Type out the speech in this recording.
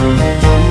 Música